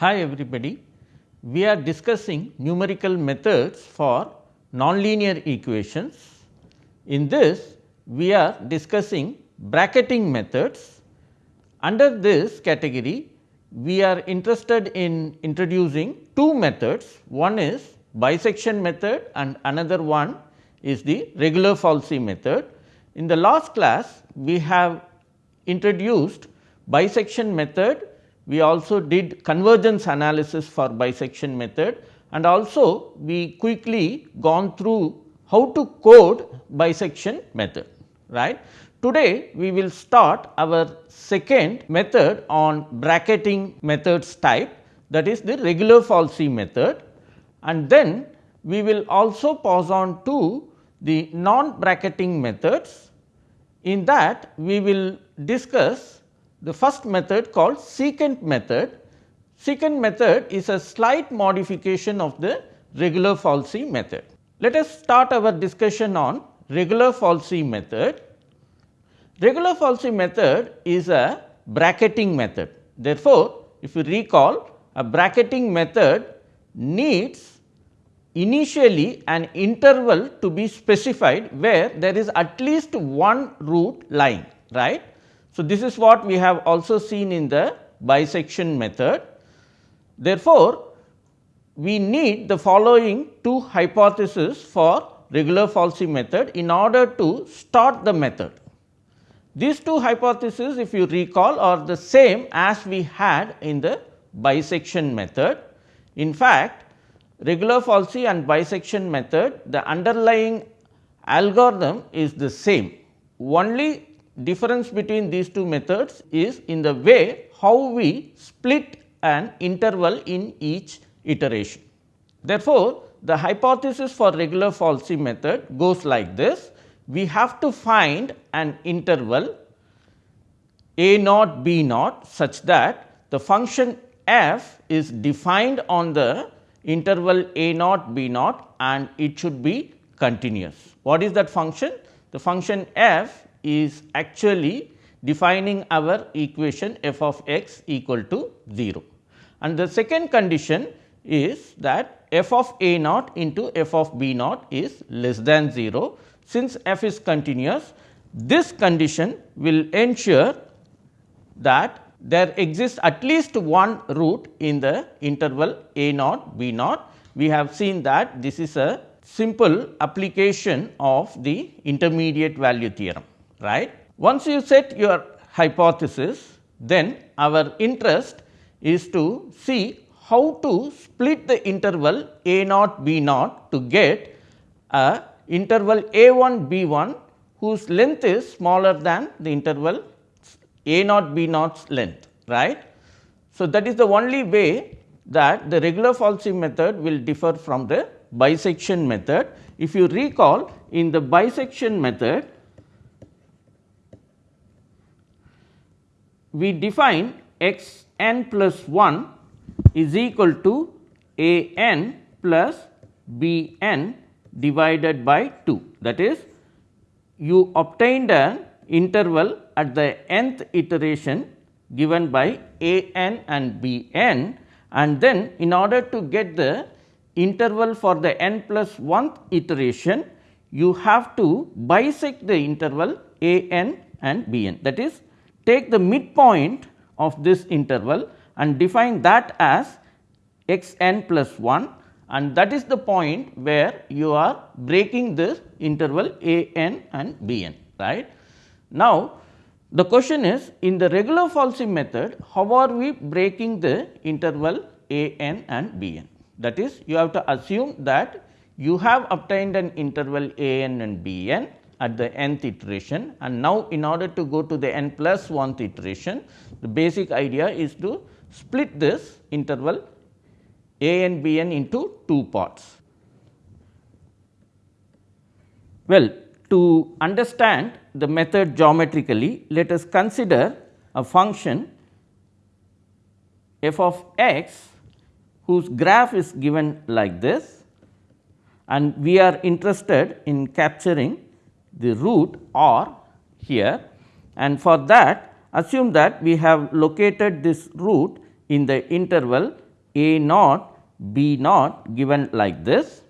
Hi everybody. We are discussing numerical methods for nonlinear equations. In this we are discussing bracketing methods. Under this category we are interested in introducing two methods. One is bisection method and another one is the regula falsi method. In the last class we have introduced bisection method we also did convergence analysis for bisection method and also we quickly gone through how to code bisection method right. Today we will start our second method on bracketing methods type that is the regula falsi method and then we will also pass on to the non bracketing methods. In that we will discuss the first method called secant method. Secant method is a slight modification of the regula falsi method. Let us start our discussion on regula falsi method. Regula falsi method is a bracketing method. Therefore, if you recall a bracketing method needs initially an interval to be specified where there is at least one root lying right. So, this is what we have also seen in the bisection method. Therefore, we need the following two hypotheses for regula falsi method in order to start the method. These two hypotheses if you recall are the same as we had in the bisection method. In fact, regula falsi and bisection method the underlying algorithm is the same. Only difference between these two methods is in the way how we split an interval in each iteration. Therefore, the hypothesis for regula falsi method goes like this. We have to find an interval a naught b naught such that the function f is defined on the interval a naught b naught and it should be continuous. What is that function? The function f is actually defining our equation f of x equal to 0. And the second condition is that f of a naught into f of b naught is less than 0. Since f is continuous, this condition will ensure that there exists at least one root in the interval a naught b naught. We have seen that this is a simple application of the intermediate value theorem right. Once you set your hypothesis, then our interest is to see how to split the interval a naught b naught to get a interval a 1 b 1 whose length is smaller than the interval a naught b naught's length right. So, that is the only way that the regula falsi method will differ from the bisection method. If you recall in the bisection method we define x n plus 1 is equal to a n plus b n divided by 2. That is you obtained an interval at the nth iteration given by a n and b n and then in order to get the interval for the n plus 1th iteration you have to bisect the interval a n and b n that is take the midpoint of this interval and define that as x n plus 1 and that is the point where you are breaking this interval a n and b n right. Now, the question is in the regula falsi method how are we breaking the interval a n and b n that is you have to assume that you have obtained an interval a n and b n at the nth iteration and now in order to go to the n plus 1th iteration the basic idea is to split this interval a n b n into two parts. Well, to understand the method geometrically let us consider a function f of x whose graph is given like this and we are interested in capturing the root r here and for that assume that we have located this root in the interval a naught b naught given like this.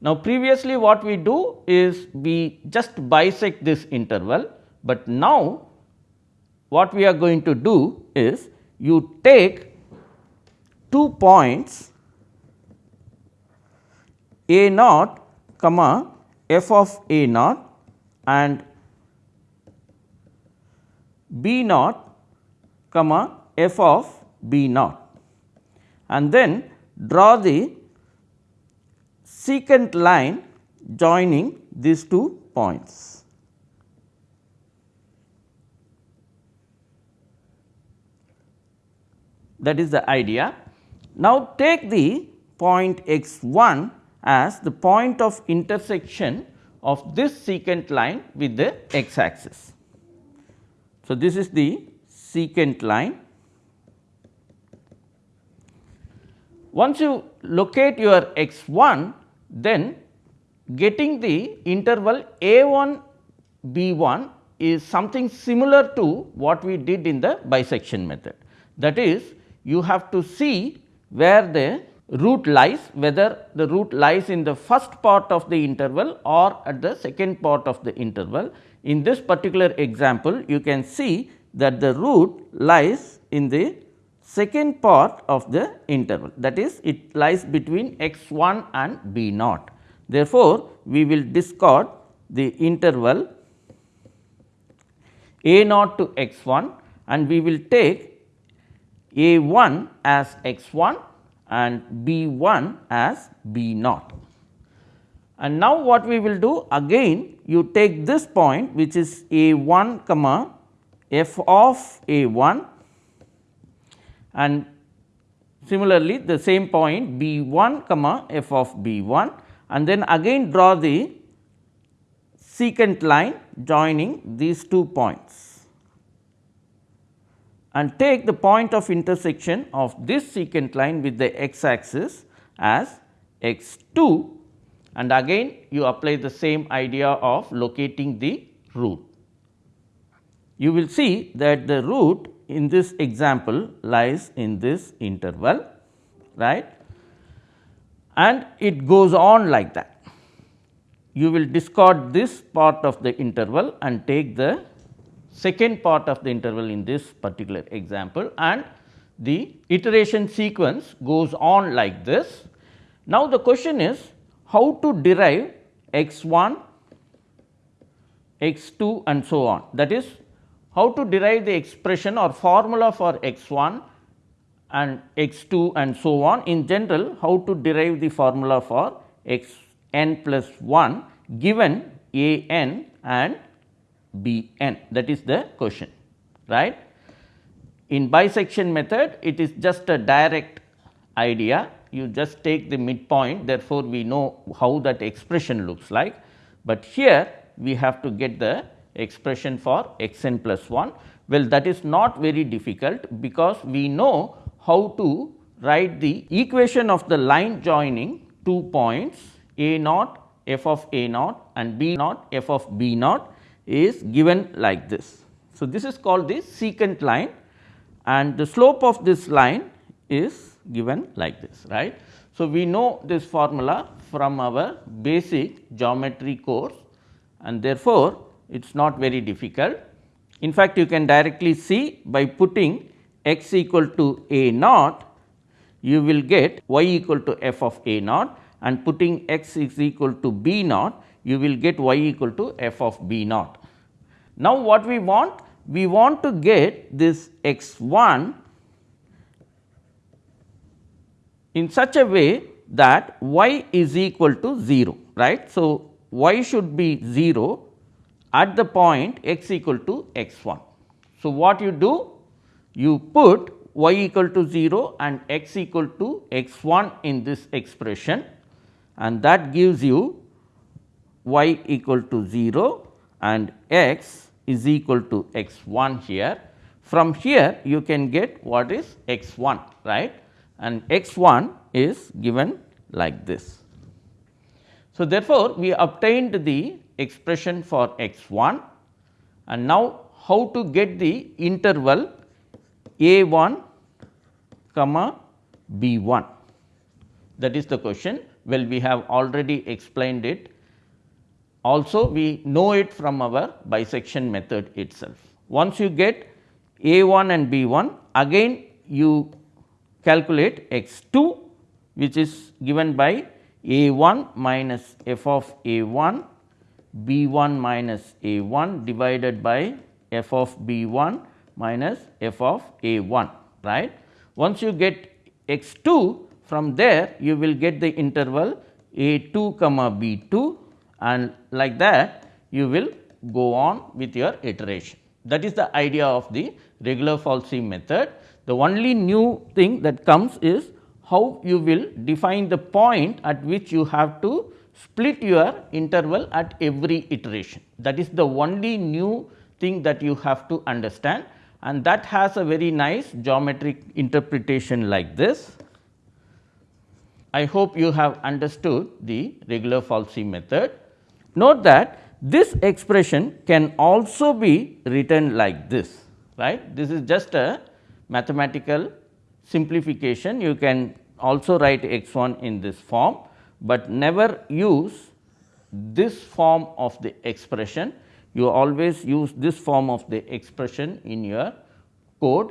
Now, previously what we do is we just bisect this interval, but now what we are going to do is you take two points a naught comma f of a naught and b naught comma f of b naught and then draw the secant line joining these two points. That is the idea. Now, take the point x 1 as the point of intersection of this secant line with the x axis. So, this is the secant line. Once you locate your x 1, then getting the interval a 1 b 1 is something similar to what we did in the bisection method. That is you have to see where the root lies whether the root lies in the first part of the interval or at the second part of the interval. In this particular example you can see that the root lies in the second part of the interval that is it lies between x 1 and b naught. Therefore, we will discard the interval a naught to x 1 and we will take a 1 as x 1 and B 1 as B naught. And now what we will do again you take this point which is A 1 comma f of A 1 and similarly the same point B 1 comma f of B 1 and then again draw the secant line joining these two points and take the point of intersection of this secant line with the x axis as x 2 and again you apply the same idea of locating the root. You will see that the root in this example lies in this interval right and it goes on like that. You will discard this part of the interval and take the second part of the interval in this particular example and the iteration sequence goes on like this. Now, the question is how to derive x 1, x 2 and so on that is how to derive the expression or formula for x 1 and x 2 and so on in general how to derive the formula for x n plus 1 given a n and B n. That is the question right. In bisection method it is just a direct idea. You just take the midpoint. Therefore, we know how that expression looks like, but here we have to get the expression for x n plus 1. Well, that is not very difficult because we know how to write the equation of the line joining two points a naught f of a naught and b naught f of b naught is given like this. So, this is called the secant line and the slope of this line is given like this right. So, we know this formula from our basic geometry course and therefore, it is not very difficult. In fact, you can directly see by putting x equal to a naught you will get y equal to f of a naught and putting x is equal to b naught you will get y equal to f of b naught. Now, what we want? We want to get this x 1 in such a way that y is equal to 0 right. So, y should be 0 at the point x equal to x 1. So, what you do? You put y equal to 0 and x equal to x 1 in this expression and that gives you y equal to 0 and x is equal to x 1 here. From here you can get what is x 1 right and x 1 is given like this. So, therefore, we obtained the expression for x 1 and now how to get the interval a 1 comma B 1. That is the question. Well, we have already explained it. Also, we know it from our bisection method itself. Once you get A 1 and B 1, again you calculate x 2 which is given by A 1 minus f of A 1 B 1 minus A 1 divided by f of B 1 minus f of A 1 right. Once you get x 2 from there you will get the interval A 2 comma B 2 and like that you will go on with your iteration. That is the idea of the regula falsi method. The only new thing that comes is how you will define the point at which you have to split your interval at every iteration. That is the only new thing that you have to understand and that has a very nice geometric interpretation like this. I hope you have understood the regula falsi method. Note that this expression can also be written like this right. This is just a mathematical simplification you can also write x 1 in this form, but never use this form of the expression you always use this form of the expression in your code.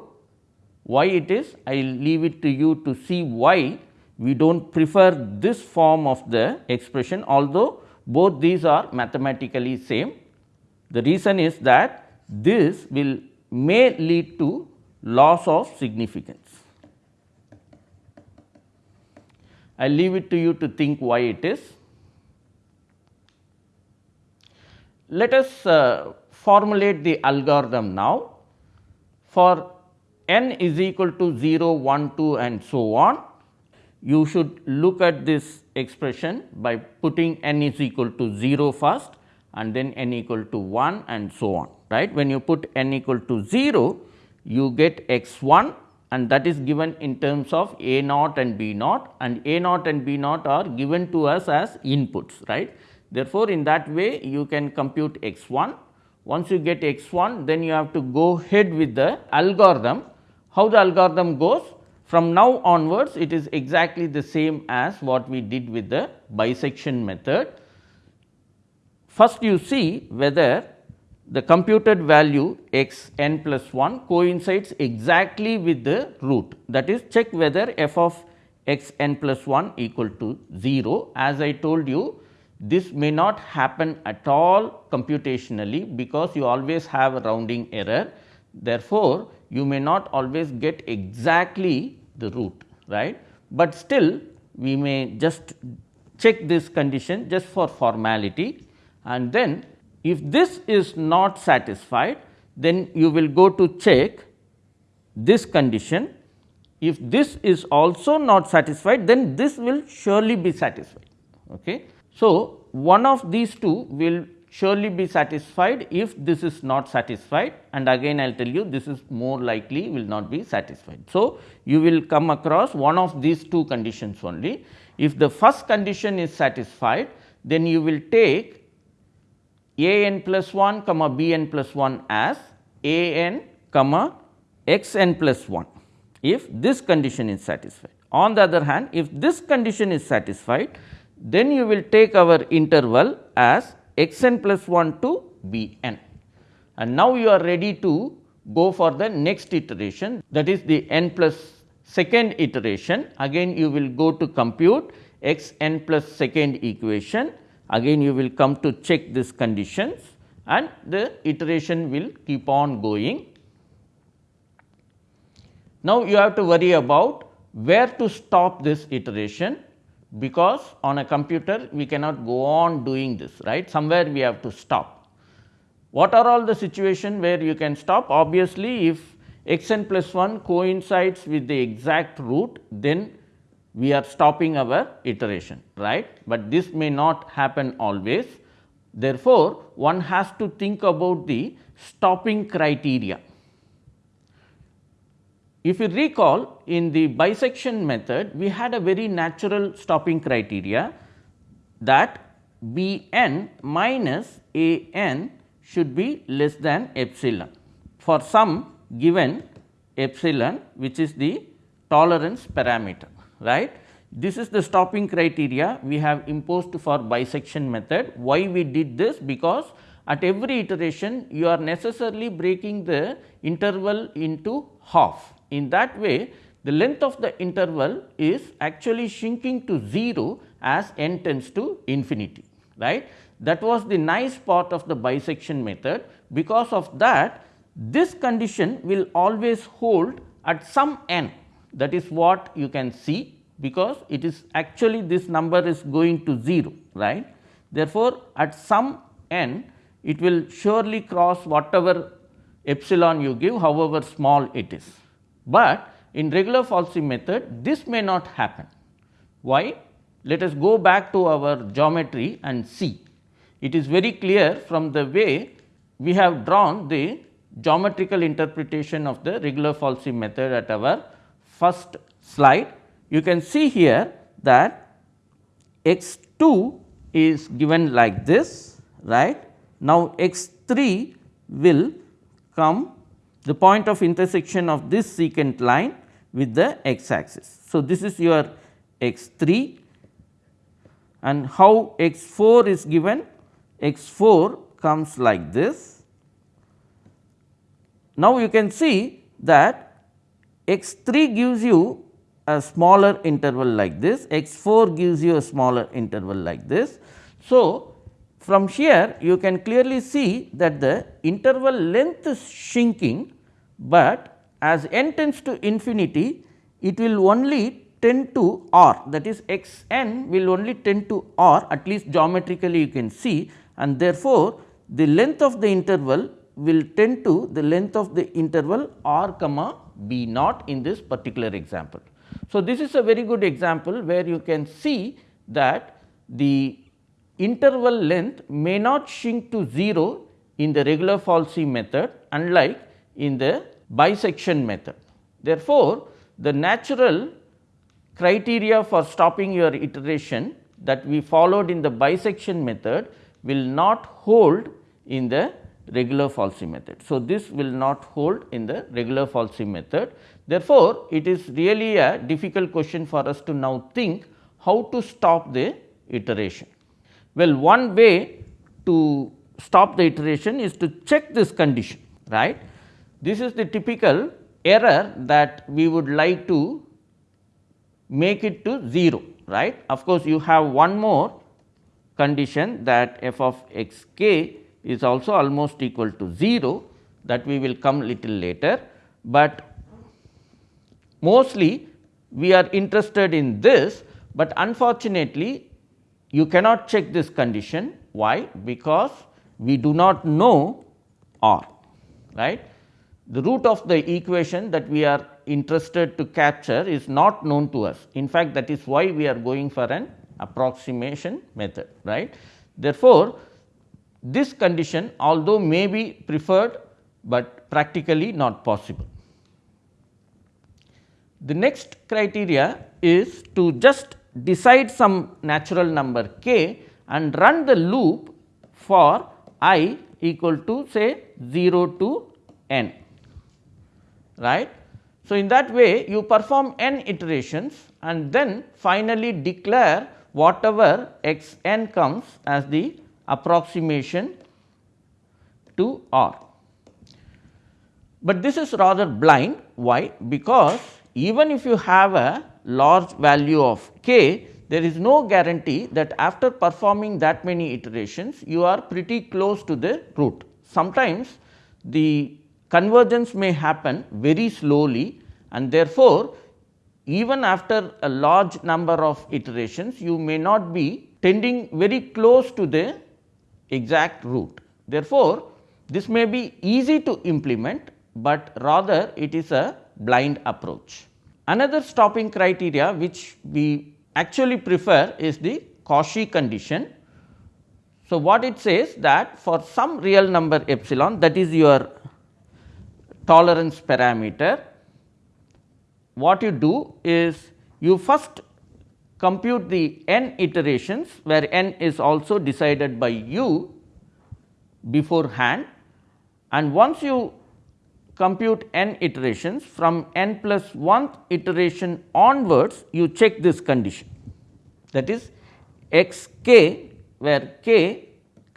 Why it is? I will leave it to you to see why we do not prefer this form of the expression although both these are mathematically same. The reason is that this will may lead to loss of significance. I leave it to you to think why it is. Let us uh, formulate the algorithm now. For n is equal to 0, 1, 2 and so on, you should look at this expression by putting n is equal to 0 first and then n equal to 1 and so on right. When you put n equal to 0, you get x 1 and that is given in terms of A naught and B naught and A naught and B naught are given to us as inputs right. Therefore, in that way you can compute x 1. Once you get x 1 then you have to go ahead with the algorithm. How the algorithm goes? From now onwards it is exactly the same as what we did with the bisection method. First you see whether the computed value x n plus 1 coincides exactly with the root that is check whether f of x n plus 1 equal to 0. As I told you this may not happen at all computationally because you always have a rounding error. Therefore, you may not always get exactly the root right, but still we may just check this condition just for formality and then if this is not satisfied, then you will go to check this condition. If this is also not satisfied, then this will surely be satisfied. Okay. So, one of these two will surely be satisfied if this is not satisfied and again I will tell you this is more likely will not be satisfied. So, you will come across one of these two conditions only. If the first condition is satisfied, then you will take a n plus 1 comma b n plus 1 as a n comma x n plus 1 if this condition is satisfied. On the other hand if this condition is satisfied then you will take our interval as x n plus 1 to b n and now you are ready to go for the next iteration. That is the n plus second iteration. Again you will go to compute x n plus second equation. Again you will come to check these conditions. And the iteration will keep on going. Now, you have to worry about where to stop this iteration because on a computer we cannot go on doing this right somewhere we have to stop. What are all the situation where you can stop obviously if x n plus 1 coincides with the exact root then we are stopping our iteration right, but this may not happen always. Therefore, one has to think about the stopping criteria. If you recall in the bisection method we had a very natural stopping criteria that B n minus A n should be less than epsilon for some given epsilon which is the tolerance parameter right. This is the stopping criteria we have imposed for bisection method. Why we did this? Because at every iteration you are necessarily breaking the interval into half. In that way the length of the interval is actually shrinking to 0 as n tends to infinity right. That was the nice part of the bisection method because of that this condition will always hold at some n that is what you can see because it is actually this number is going to 0 right. Therefore, at some n it will surely cross whatever epsilon you give however small it is. But in regula falsi method this may not happen. Why? Let us go back to our geometry and see. It is very clear from the way we have drawn the geometrical interpretation of the regula falsi method at our first slide you can see here that x 2 is given like this right. Now, x 3 will come the point of intersection of this secant line with the x axis. So, this is your x 3 and how x 4 is given x 4 comes like this. Now, you can see that x 3 gives you a smaller interval like this, x 4 gives you a smaller interval like this. So, from here you can clearly see that the interval length is shrinking, but as n tends to infinity it will only tend to r that is x n will only tend to r at least geometrically you can see and therefore, the length of the interval will tend to the length of the interval r comma b naught in this particular example. So, this is a very good example where you can see that the interval length may not shrink to 0 in the regula falsi method unlike in the bisection method. Therefore, the natural criteria for stopping your iteration that we followed in the bisection method will not hold in the regula falsi method. So, this will not hold in the regula falsi method. Therefore, it is really a difficult question for us to now think how to stop the iteration. Well, one way to stop the iteration is to check this condition right. This is the typical error that we would like to make it to 0 right. Of course, you have one more condition that f of x k is also almost equal to 0 that we will come little later, but mostly we are interested in this, but unfortunately you cannot check this condition. Why? Because we do not know r right. The root of the equation that we are interested to capture is not known to us. In fact, that is why we are going for an approximation method right. Therefore, this condition although may be preferred, but practically not possible. The next criteria is to just decide some natural number k and run the loop for i equal to say 0 to n right. So, in that way you perform n iterations and then finally declare whatever x n comes as the approximation to R. But this is rather blind why? Because even if you have a large value of k there is no guarantee that after performing that many iterations you are pretty close to the root. Sometimes the convergence may happen very slowly and therefore, even after a large number of iterations you may not be tending very close to the exact root. Therefore, this may be easy to implement, but rather it is a blind approach. Another stopping criteria which we actually prefer is the Cauchy condition. So, what it says that for some real number epsilon that is your tolerance parameter, what you do is you first compute the n iterations where n is also decided by you beforehand and once you compute n iterations from n plus 1th iteration onwards you check this condition that is x k where k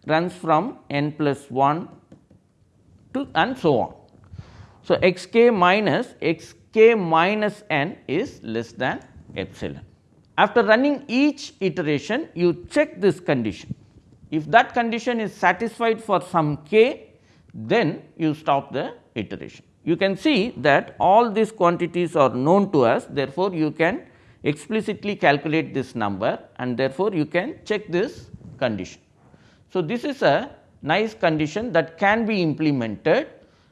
runs from n plus 1 to and so on. So, x k minus x k minus n is less than epsilon. After running each iteration you check this condition. If that condition is satisfied for some k then you stop the iteration. You can see that all these quantities are known to us therefore, you can explicitly calculate this number and therefore, you can check this condition. So, this is a nice condition that can be implemented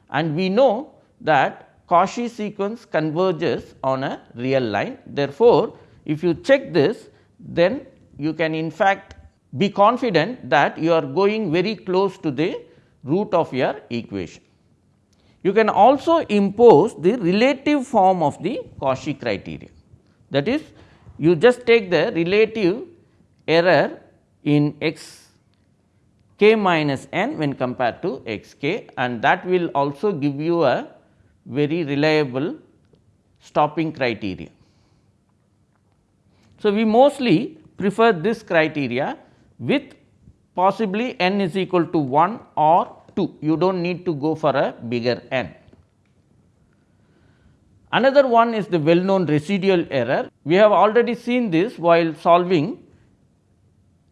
and we know that Cauchy sequence converges on a real line. Therefore, if you check this then you can in fact be confident that you are going very close to the root of your equation. You can also impose the relative form of the Cauchy criteria. That is, you just take the relative error in x k minus n when compared to x k and that will also give you a very reliable stopping criteria. So, we mostly prefer this criteria with possibly n is equal to 1 or 2, you do not need to go for a bigger n. Another one is the well known residual error. We have already seen this while solving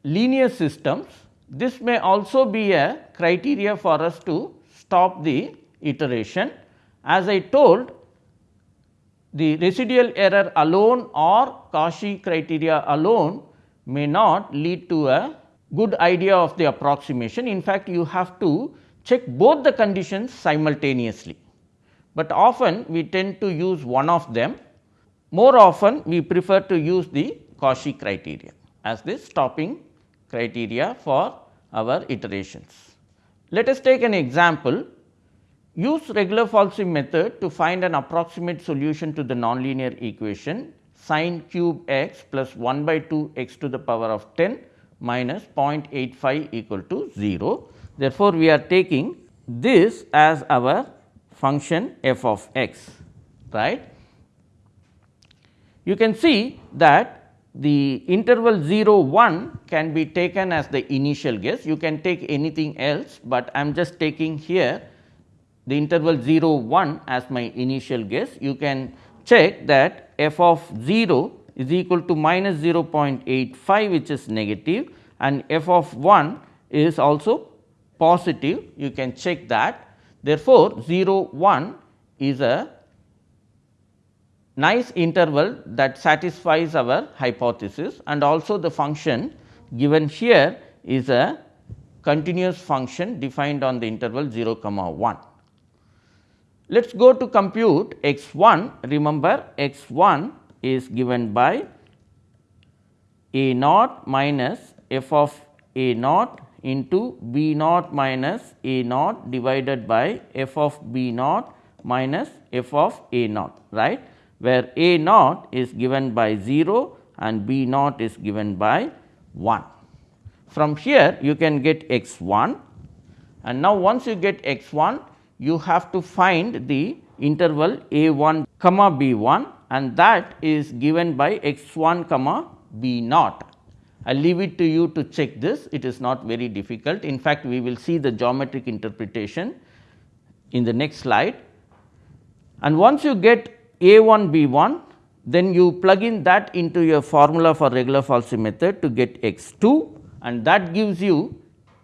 linear systems. This may also be a criteria for us to stop the iteration. As I told the residual error alone or Cauchy criteria alone may not lead to a good idea of the approximation. In fact, you have to check both the conditions simultaneously, but often we tend to use one of them. More often we prefer to use the Cauchy criteria as the stopping criteria for our iterations. Let us take an example. Use regula falsi method to find an approximate solution to the nonlinear equation sine cube x plus 1 by 2 x to the power of 10 minus 0.85 equal to 0. Therefore, we are taking this as our function f of x right. You can see that the interval 0 1 can be taken as the initial guess you can take anything else, but I am just taking here the interval 0 1 as my initial guess. You can check that f of 0 is equal to minus 0.85 which is negative and f of 1 is also positive you can check that. Therefore, 0 1 is a nice interval that satisfies our hypothesis and also the function given here is a continuous function defined on the interval 0 comma 1. Let us go to compute x 1 remember x 1 is given by a naught minus f of a naught into b naught minus a naught divided by f of b naught minus f of a naught right where a naught is given by 0 and b naught is given by 1. From here you can get x 1 and now once you get x 1 you have to find the interval a 1 comma b 1 and that is given by x 1 comma b naught. I leave it to you to check this, it is not very difficult. In fact, we will see the geometric interpretation in the next slide. And once you get a 1 b 1, then you plug in that into your formula for regula falsi method to get x 2 and that gives you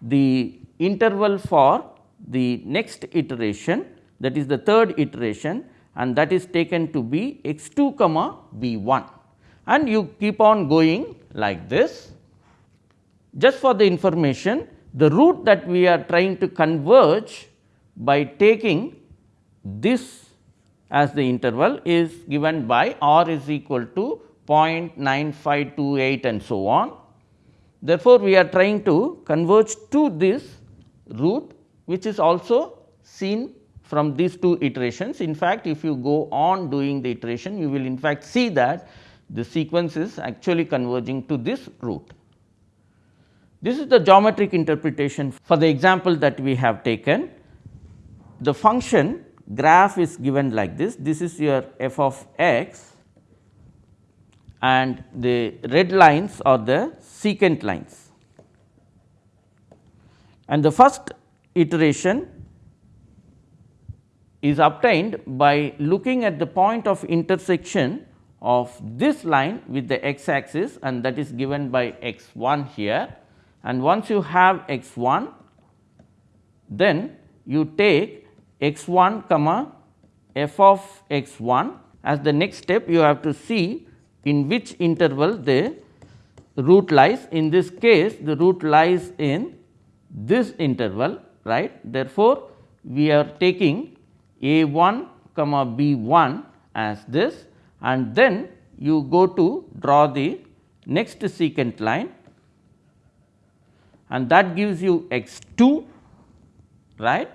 the interval for the next iteration that is the third iteration and that is taken to be x 2 comma b 1 and you keep on going like this. Just for the information the root that we are trying to converge by taking this as the interval is given by r is equal to 0.9528 and so on. Therefore, we are trying to converge to this root which is also seen from these two iterations. In fact, if you go on doing the iteration, you will in fact see that the sequence is actually converging to this root. This is the geometric interpretation for the example that we have taken. The function graph is given like this. This is your f of x and the red lines are the secant lines. And the first iteration is obtained by looking at the point of intersection of this line with the x axis and that is given by x 1 here. And once you have x 1, then you take x 1 comma f of x 1 as the next step you have to see in which interval the root lies. In this case the root lies in this interval right. Therefore, we are taking a 1 comma b 1 as this and then you go to draw the next secant line. And that gives you x 2 right?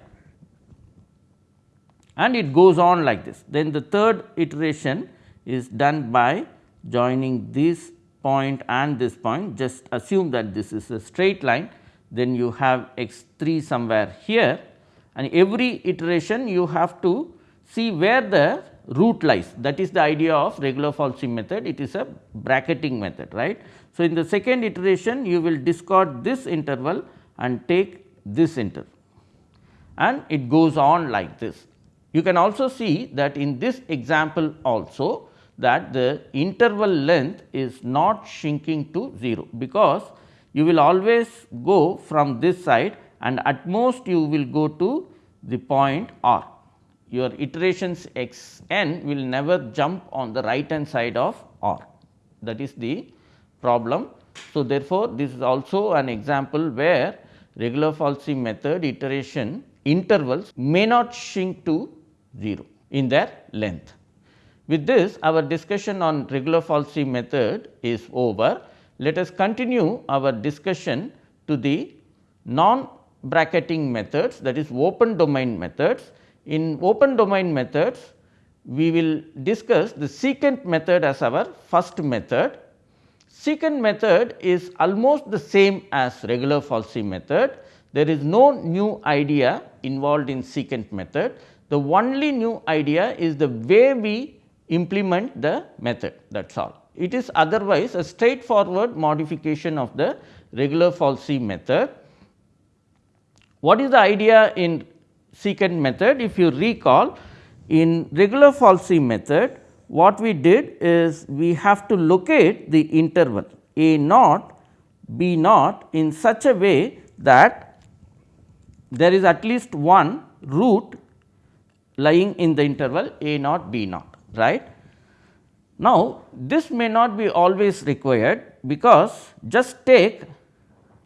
And it goes on like this. Then the third iteration is done by joining this point and this point. Just assume that this is a straight line. Then you have x 3 somewhere here. And every iteration you have to see where the root lies that is the idea of regula Falsi method it is a bracketing method right. So, in the second iteration you will discard this interval and take this interval and it goes on like this. You can also see that in this example also that the interval length is not shrinking to 0 because you will always go from this side and at most you will go to the point r your iterations x n will never jump on the right hand side of R that is the problem. So, therefore, this is also an example where regula Falsi method iteration intervals may not shrink to 0 in their length. With this our discussion on regula Falsi method is over. Let us continue our discussion to the non bracketing methods that is open domain methods in open domain methods, we will discuss the secant method as our first method. Secant method is almost the same as regula Falsi method. There is no new idea involved in secant method. The only new idea is the way we implement the method that is all. It is otherwise a straightforward modification of the regula Falsi method. What is the idea in secant method. If you recall in regula falsi method what we did is we have to locate the interval a naught b naught in such a way that there is at least one root lying in the interval a naught b naught right. Now, this may not be always required because just take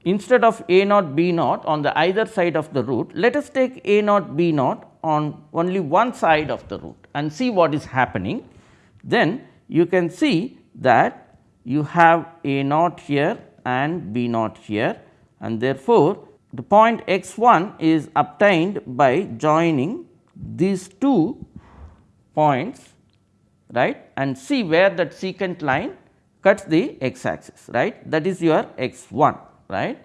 instead of a naught b naught on the either side of the root, let us take a naught b naught on only one side of the root and see what is happening. Then you can see that you have a naught here and b naught here. And therefore, the point x 1 is obtained by joining these two points right? And see where that secant line cuts the x axis right? That is your x 1 right.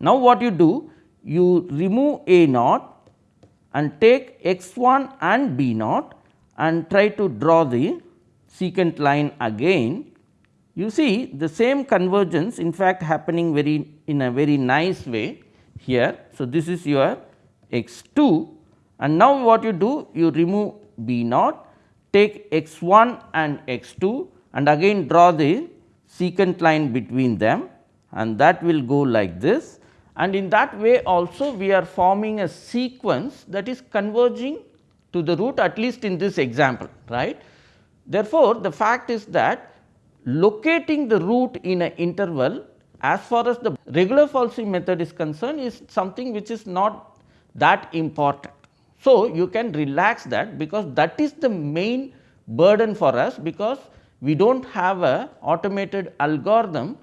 Now, what you do? You remove A naught and take x 1 and B naught and try to draw the secant line again. You see the same convergence in fact happening very in a very nice way here. So, this is your x 2 and now what you do? You remove B naught, take x 1 and x 2 and again draw the secant line between them and that will go like this and in that way also we are forming a sequence that is converging to the root at least in this example right. Therefore, the fact is that locating the root in an interval as far as the regula Falsi method is concerned is something which is not that important. So, you can relax that because that is the main burden for us because we do not have a automated algorithm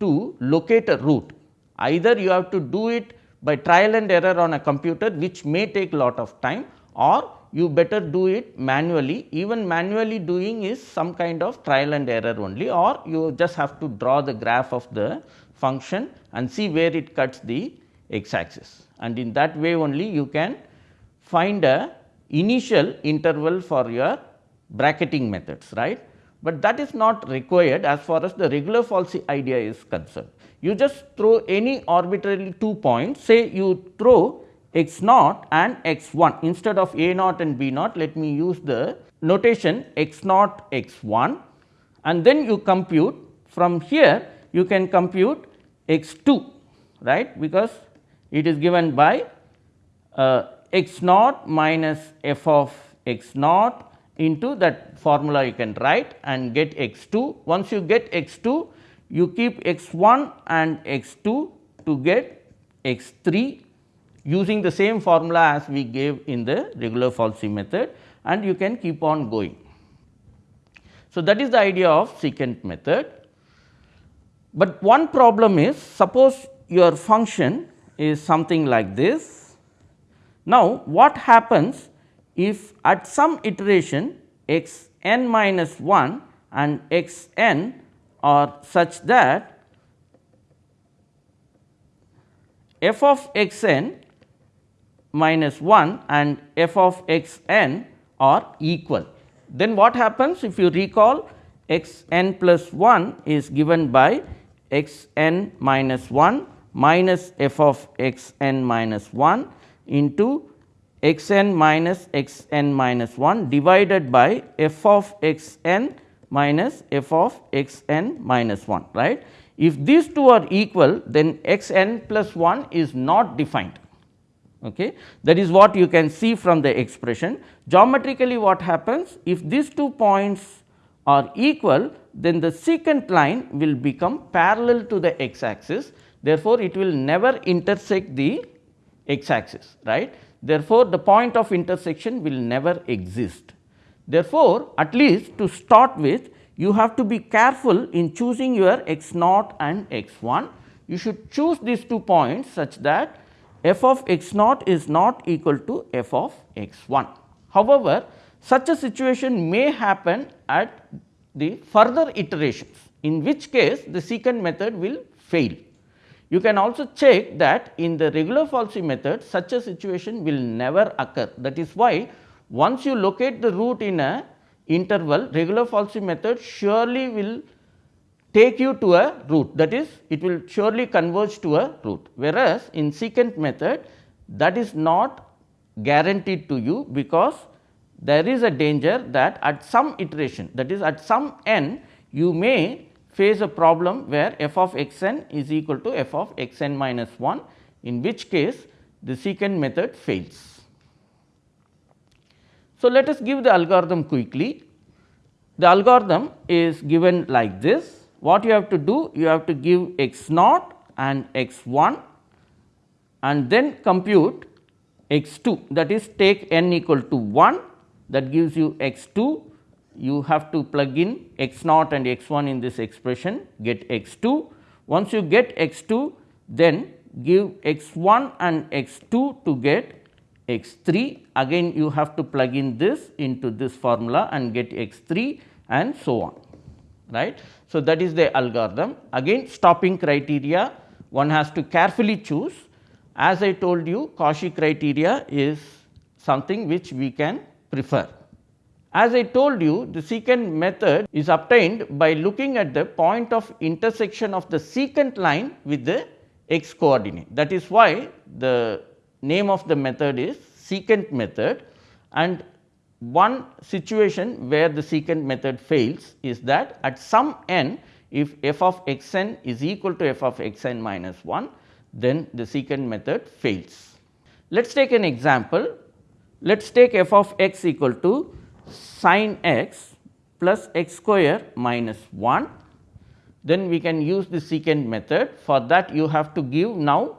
to locate a root. Either you have to do it by trial and error on a computer which may take lot of time or you better do it manually. Even manually doing is some kind of trial and error only or you just have to draw the graph of the function and see where it cuts the x axis and in that way only you can find a initial interval for your bracketing methods right, but that is not required as far as the regula falsi idea is concerned. You just throw any arbitrarily two points. Say you throw x naught and x 1 instead of a naught and b naught let me use the notation x naught x 1 and then you compute from here you can compute x 2 right? Because it is given by uh, x naught minus f of x naught into that formula you can write and get x 2. Once you get x 2 you keep x 1 and x 2 to get x 3 using the same formula as we gave in the regula falsi method and you can keep on going. So, that is the idea of secant method. But one problem is suppose your function is something like this. Now, what happens if at some iteration x n minus 1 and x n are such that f of x n minus 1 and f of x n are equal. Then what happens if you recall x n plus 1 is given by x n minus 1 minus f of x n minus 1 into x n minus x n minus 1 divided by f of x n minus f of x n minus 1 right. If these two are equal then x n plus 1 is not defined okay. that is what you can see from the expression. Geometrically what happens if these two points are equal then the secant line will become parallel to the x axis therefore, it will never intersect the x axis right. Therefore, the point of intersection will never exist. Therefore, at least to start with you have to be careful in choosing your x naught and x 1. You should choose these two points such that f of x naught is not equal to f of x 1. However, such a situation may happen at the further iterations in which case the secant method will fail. You can also check that in the regula falsi method such a situation will never occur. That is why once you locate the root in a interval regula falsi method surely will take you to a root. That is it will surely converge to a root. Whereas in secant method that is not guaranteed to you because there is a danger that at some iteration that is at some n you may face a problem where f of x n is equal to f of x n minus 1 in which case the secant method fails. So, let us give the algorithm quickly. The algorithm is given like this what you have to do? You have to give x naught and x 1 and then compute x 2 that is take n equal to 1 that gives you x 2 you have to plug in x naught and x 1 in this expression get x 2. Once you get x 2 then give x 1 and x 2 to get x 3 again you have to plug in this into this formula and get x 3 and so on right. So, that is the algorithm again stopping criteria one has to carefully choose as I told you Cauchy criteria is something which we can prefer. As I told you the secant method is obtained by looking at the point of intersection of the secant line with the x coordinate. That is why the name of the method is secant method. And one situation where the secant method fails is that at some n if f of x n is equal to f of x n minus 1 then the secant method fails. Let us take an example. Let us take f of x equal to sin x plus x square minus 1 then we can use the secant method. For that you have to give now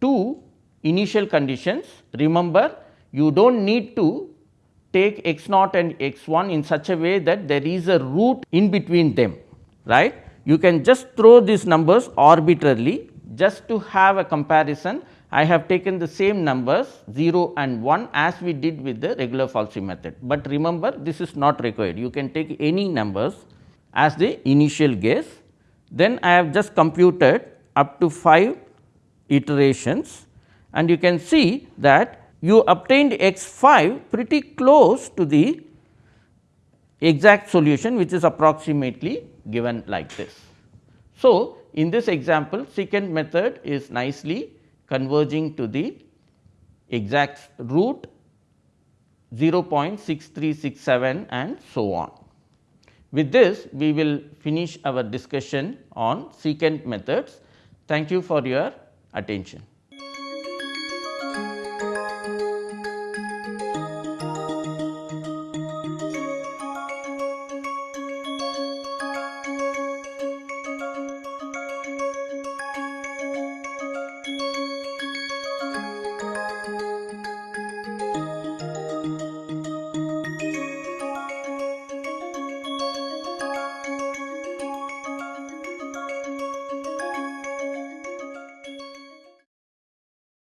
two initial conditions. Remember you do not need to take x naught and x 1 in such a way that there is a root in between them right. You can just throw these numbers arbitrarily just to have a comparison I have taken the same numbers 0 and 1 as we did with the regula falsi method, but remember this is not required you can take any numbers as the initial guess. Then I have just computed up to 5 iterations and you can see that you obtained x 5 pretty close to the exact solution which is approximately given like this. So, in this example secant method is nicely converging to the exact root 0.6367 and so on. With this we will finish our discussion on secant methods. Thank you for your attention.